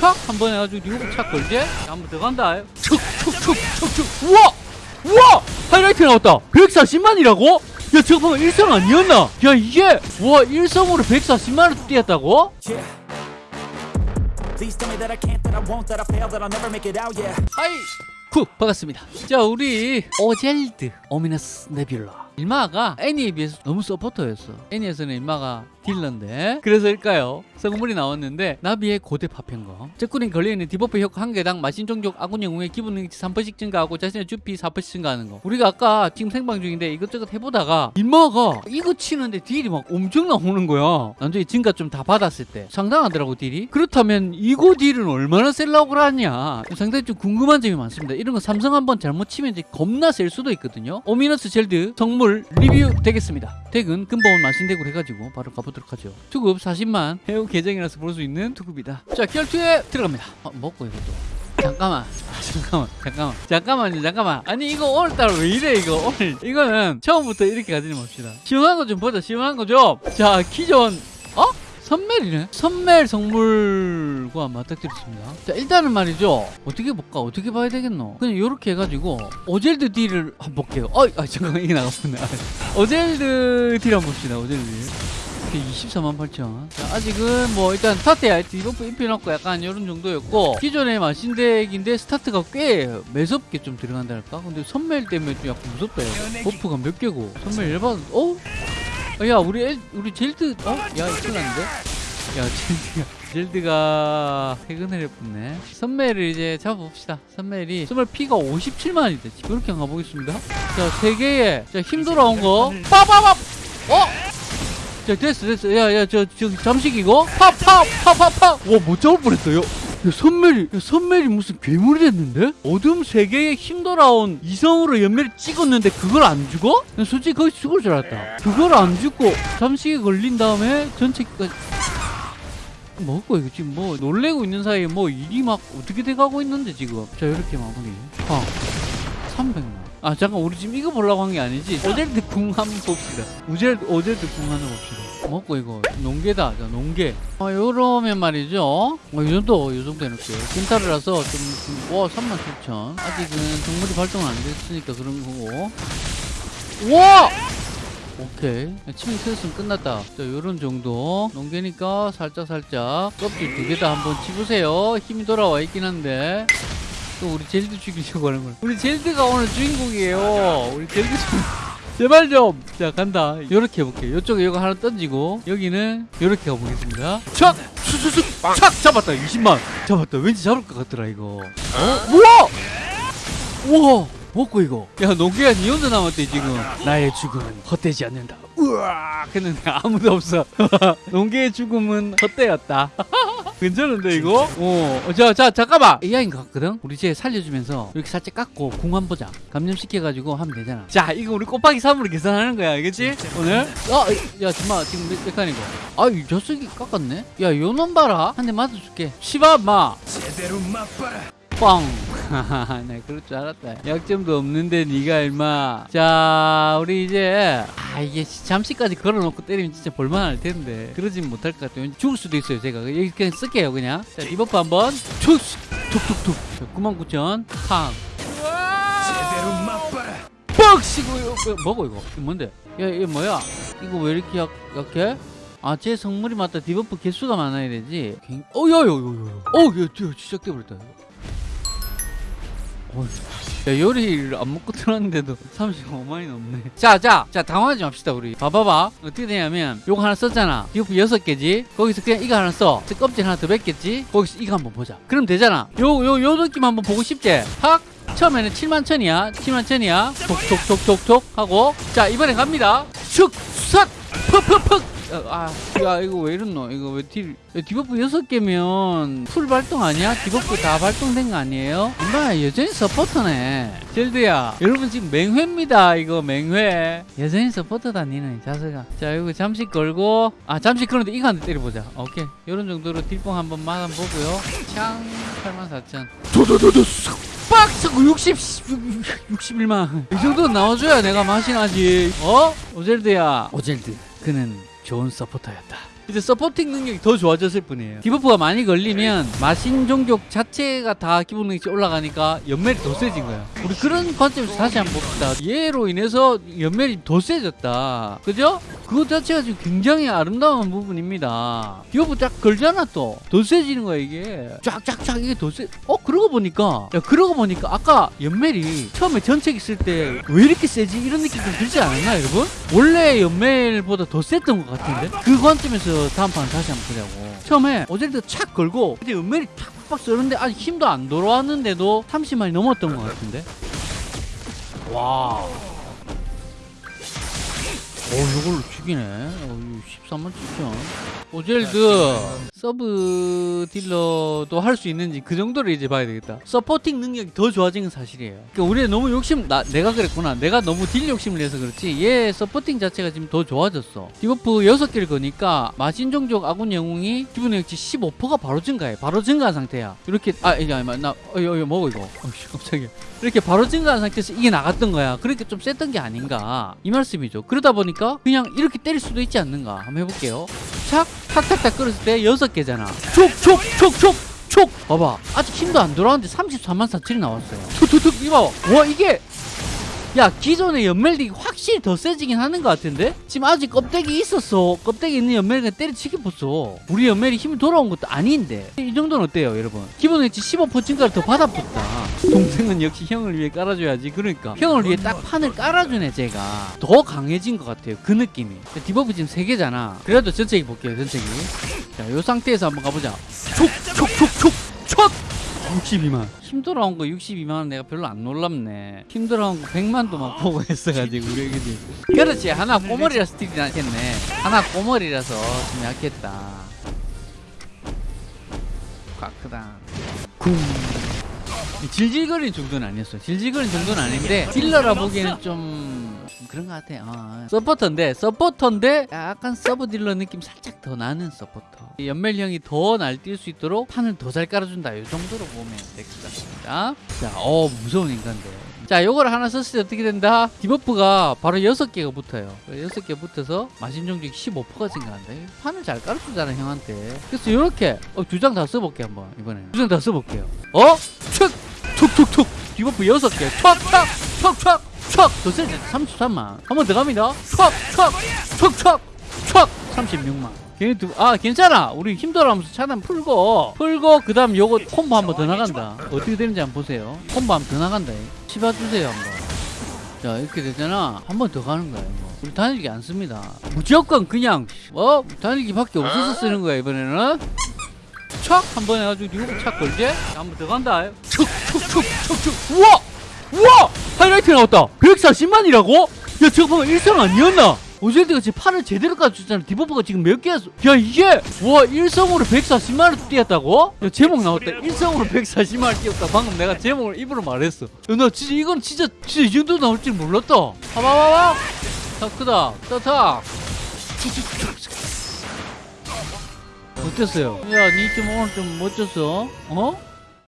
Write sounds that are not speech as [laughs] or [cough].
촥한번 해가지고 리오브 착 걸지? 한번더 간다. 툭툭툭툭툭. 우와! 우와! 하이라이트 나왔다. 140만이라고? 야 잠깐만 일성 아니었나? 야 이게 와 일성으로 140만원 뛰었다고? 하이 쿡 반갑습니다. 자 우리 오젤드 오미너스 네뷸라. 일마가 애니에 비해서 너무 서포터였어. 애니에서는 일마가 딜러인데. 그래서일까요? 성물이 나왔는데 나비의 고대 파편검 적군이 걸려있는 디버프 효과 한 개당 마신 종족 아군 영웅의 기본 능력치 3%씩 증가하고 자신의 주피 4%씩 증가하는 거. 우리가 아까 지금 생방 중인데 이것저것 해보다가 일마가 이거 치는데 딜이 막 엄청 나오는 거야. 나중에 증가 좀 다 받았을 때. 상당하더라고 딜이. 그렇다면 이거 딜은 얼마나 셀라고 하냐. 상당히 좀 궁금한 점이 많습니다. 이런 거 삼성 한번 잘못 치면 이제 겁나 셀 수도 있거든요. 오미너스 젤드 성물 리뷰 되겠습니다 덱은 근본 마신덱으로 해가지고 바로 가보도록 하죠. 투급 40만 해우 계정이라서 볼 수 있는 투급이다. 자 결투에 들어갑니다. 아, 먹고 이것도 잠깐만. 아, 잠깐만. 잠깐만. 잠깐만요 잠깐만. 아니 이거 오늘따라 왜 이래 이거? 오늘. 이거는 처음부터 이렇게 가지는 맙시다. 시원한 거 좀 보자 시원한 거좀자 기존 어? 선멜이네? 선멜 성물과 맞닥뜨렸습니다. 자 일단은 말이죠. 어떻게 볼까? 어떻게 봐야 되겠노? 그냥 이렇게 해가지고 오젤드 딜을 한번 볼게요. 어 아, 잠깐만 이게 나갔네 오젤드 [laughs] 딜 한번 봅시다 오젤드 딜. 24만 8천. 자, 아직은 뭐 일단 스타트야 디버프 입혀놓고 약간 이런 정도였고 기존의 마신덱인데 스타트가 꽤 매섭게 좀 들어간다 할까? 근데 선멜 때문에 좀 약간 무섭다 요 버프가 몇 개고. 선멜 열받 어? 어, 야 우리 엘, 우리 젤드 어? 야 이거 났는데? 야 젤드가 젤드가 퇴근을 해붙네. 선멜을 이제 잡아봅시다. 선멜이 선멜 피가 57만이 됐지 그렇게 가보겠습니다. 자 세개의 자힘 돌아온 거. 빠바밥 어? 자 됐어 됐어. 야야 저 저 잠식 이거. 팍팍팍팍팍 와못 잡을 뻔했어요. 야, 선멜이 야, 선멜이 무슨 괴물이 됐는데? 어둠 세계에 힘 돌아온 이성으로 연매를 찍었는데 그걸 안 죽어? 난 솔직히 거의 죽을 줄 알았다. 그걸 안 죽고 잠식에 걸린 다음에 전체까지 뭐고 이거 지금 뭐 놀래고 있는 사이에 뭐 일이 막 어떻게 돼가고 있는데 지금? 자 이렇게 마무리. 아 300만. 아 잠깐 우리 지금 이거 보려고 한 게 아니지? 오젤드 궁 한번 봅시다. 오젤드 오젤드 궁 하나 봅시다 먹고 이거 농계다 자 농계. 아 요러면 말이죠. 어, 이 정도 이 정도 해놓을게요 킨타르라서 좀와 37,000 아직은 동물이 발동 안 됐으니까 그런 거고. 와! 오케이. 치명 틀었으면 끝났다. 자 요런 정도. 농계니까 살짝 살짝 껍질 두 개 다 한번 치보세요. 힘이 돌아와 있긴 한데. 또 우리 젤드 죽이려고 하는 거야. 우리 젤드가 오늘 주인공이에요. 우리 젤드 좀 제발 좀. 자 간다. 요렇게 해볼게요. 요쪽에 이거 하나 던지고 여기는 요렇게 가보겠습니다. 촥! 수수수! 촥! 잡았다. 20만. 잡았다. 왠지 잡을 것 같더라 이거. 어? 우와! 우와! 먹고 이거? 야 농계야 니 혼자 남았대 지금. 나의 죽음은 헛되지 않는다. 우와! 했는데 아무도 없어. [laughs] 농계의 죽음은 헛되었다 [laughs] 괜찮은데 이거? 어. 자, 자, 잠깐만. AI인 것 같거든? 우리 쟤 살려주면서 이렇게 살짝 깎고 궁한 보자. 감염시켜가지고 하면 되잖아. 자, 이거 우리 곱하기 3으로 계산하는 거야. 알겠지? 오늘? 어, 야, 잠깐만. 지금 몇, 몇 칸이고? 아, 이 녀석이 깎았네? 야, 요놈 봐라. 한 대 맞아줄게. 시바, 마. 제대로 맛봐라. 뻥. [laughs] 네, 그럴 줄 알았다. 약점도 없는데 니가 얼마. 자, 우리 이제 아 이게 잠시까지 걸어놓고 때리면 진짜 볼만할 텐데 그러진 못할 것 같아요. 죽을 수도 있어요. 제가 여기 그냥 쓸게요, 그냥. 자, 디버프 한번. 툭, 툭툭툭. 자, 99,000. 팡. 시고 이거 뭐고 이거? 이거 뭔데? 야, 이게 뭐야? 이거 왜 이렇게 약, 약해? 아, 제 성물이 맞다. 디버프 개수가 많아야 되지. 굉- 어, 야, 야, 야, 야, 야. 어, 야, 야, 시작돼버렸다. 어, 야, 요리를 안 먹고 들었는데도 35만이 넘네. 자, 자, 자, 당황하지 맙시다, 우리. 봐봐봐. 어떻게 되냐면, 요거 하나 썼잖아. 디버프 6개지? 거기서 그냥 이거 하나 써. 저 껍질 하나 더 뱉겠지? 거기서 이거 한번 보자. 그럼 되잖아. 요, 요, 요 느낌 한번 보고 싶지? 확! 처음에는 7만 천이야. 7만 천이야. 톡톡톡톡톡 하고. 자, 이번엔 갑니다. 슉! 싹! 퍽퍽퍽! 아, 야, 이거 왜 이렇노? 이거 왜 딜, 야, 디버프 6개면 풀 발동 아니야? 디버프 다 발동된 거 아니에요? 엄마, 여전히 서포터네. 젤드야, 여러분 지금 맹회입니다. 이거 맹회. 여전히 서포터다, 니는, 이 자식아. 자, 이거 잠시 걸고. 아, 잠시 그런데 이거 한 대 때려보자. 오케이. 이런 정도로 딜뽕 한번 맞아보고요. 창, 84,000. 도도도도 빡! 60, 61만. 이 정도 나와줘야 내가 맛이 나지. 어? 오젤드야. 오젤드. 그는 좋은 서포터였다. 이제 서포팅 능력이 더 좋아졌을 뿐이에요. 디버프가 많이 걸리면 마신 종족 자체가 다 기본 능력치 올라가니까 연멜이 더 세진 거야. 우리 그런 관점에서 다시 한번 봅시다. 얘로 인해서 연멜이 더 세졌다. 그죠? 그거 자체가 지금 굉장히 아름다운 부분입니다. 디버프 딱 걸잖아 또. 더 세지는 거야 이게. 쫙쫙쫙 이게 더 세. 어 그러고 보니까 야 그러고 보니까 아까 연멜이 처음에 전책 있을 때 왜 이렇게 세지 이런 느낌 좀 들지 않았나 여러분? 원래 연멜보다 더 셌던 것 같은데 그 관점에서 다음 판 다시 한번 보자고. 처음에 어제도 착 걸고 이제 연멜이 팍팍 쏘는데 아직 힘도 안 돌아왔는데도 30만이 넘었던 것 같은데. 와. 오, 이걸로 죽이네. 어, 13만 7천. 오젤드 서브 딜러도 할 수 있는지 그 정도를 이제 봐야 되겠다. 서포팅 능력이 더 좋아진 건 사실이에요. 그러니까 우리가 너무 욕심, 나, 내가 그랬구나. 내가 너무 딜 욕심을 내서 그렇지. 얘 서포팅 자체가 지금 더 좋아졌어. 디버프 6개를 거니까 마신종족 아군 영웅이 기본 능력치 15%가 바로 증가해. 바로 증가한 상태야. 이렇게, 아, 이게 아니야. 나, 어, 이거, 이거 먹어, 이거. 어이씨, [laughs] 깜짝이야. 이렇게 바로 증가한 상태에서 이게 나갔던 거야. 그러니까 좀 셌던 게 아닌가. 이 말씀이죠. 그러다 보니까 그냥 이렇게 때릴 수도 있지 않는가. 한번 해볼게요. 착, 탁탁탁 끌었을 때 여섯 개잖아. 촉, 촉, 촉, 촉, 촉. 봐봐. 아직 힘도 안 돌아왔는데 33만 4천이 나왔어요. 툭툭툭, 이거 봐. 와, 이게. 야, 기존의 연멜이 확실히 더 세지긴 하는 것 같은데? 지금 아직 껍데기 있었어. 껍데기 있는 연멜이 때려치기 봤어. 우리 연멜이 힘이 돌아온 것도 아닌데. 이 정도는 어때요, 여러분? 기본 웨치 15% 증가를 더 받아붙다. 동생은 역시 형을 위해 깔아줘야지. 그러니까. 형을 위해 딱 판을 깔아주네, 제가. 더 강해진 것 같아요. 그 느낌이. debuff 지금 3개잖아. 그래도 전체기 볼게요, 전체기. 자, 요 상태에서 한번 가보자. 촉, 촉, 촉, 촉, 촉! 62만. 힘 돌아온 거 62만 원 내가 별로 안 놀랍네. 힘 돌아온 거 100만도 막 보고 했어가지고 우리 애기들. 그렇지. 하나 꼬머리라 스틸이 나겠네. 하나 꼬머리라서 좀 약했다. 꽉크다. 쿵. 질질거리는 정도는 아니었어요. 질질거리는 정도는 아닌데 딜러라 보기에는 좀, 좀 그런 것 같아요. 어. 서포터인데 서포터인데 약간 서브 딜러 느낌 살짝 더 나는 서포터. 이 연멜형이 더 날뛸 수 있도록 판을 더 잘 깔아준다. 이 정도로 보면 될 것 같습니다. 자, 어 무서운 인간들. 자, 요거를 하나 썼을 때 어떻게 된다? debuff가 바로 여섯 개가 붙어요. 여섯 개 붙어서 마신종족 15%가 증가한다. 이 판을 잘 깔아주잖아, 형한테. 그래서 요렇게 어, 두 장 다 써볼게 한번 이번에는. 두 장 다 써볼게요. 어? 툭! 툭툭툭! debuff 여섯 개. 촥! 촥! 촥! 촥! 촥! 더 세지? 33만. 한 번 더 갑니다. 촥! 촥! 촥! 촥! 촥! 36만. 걔네 두, 아, 괜찮아. 우리 힘들어하면서 차단 풀고, 풀고, 그 다음 요거 콤보 한 번 더 나간다. 어떻게 되는지 한번 보세요. 콤보 한 번 더 나간다. 씹어주세요, 한번. 자, 이렇게 되잖아. 한 번 더 가는 거야, 이거. 우리 단일기 안 씁니다. 무조건 그냥, 어? 단일기 밖에 없어서 쓰는 거야, 이번에는. 촥! 한 번 해가지고 이거 착 걸지? 한 번 더 간다. 툭, 툭, 툭, 툭, 툭. 우와! 우와! 하이라이트 나왔다. 140만이라고? 야, 보면 일성 아니었나? 오젤드가 지금 팔을 제대로 깔아줬잖아. debuff가 지금 몇 개야? 야, 이게! 와, 일성으로 140만을 띄웠다고? 야, 제목 나왔다. 일성으로 140만을 띄웠다. 방금 내가 제목을 입으로 말했어. 야, 나 진짜 이건 진짜, 진짜 이 정도 나올 줄 몰랐다. 봐봐봐봐! 다 크다. 따타! 어땠어요? 야, 니 좀 오늘 좀 멋졌어? 어?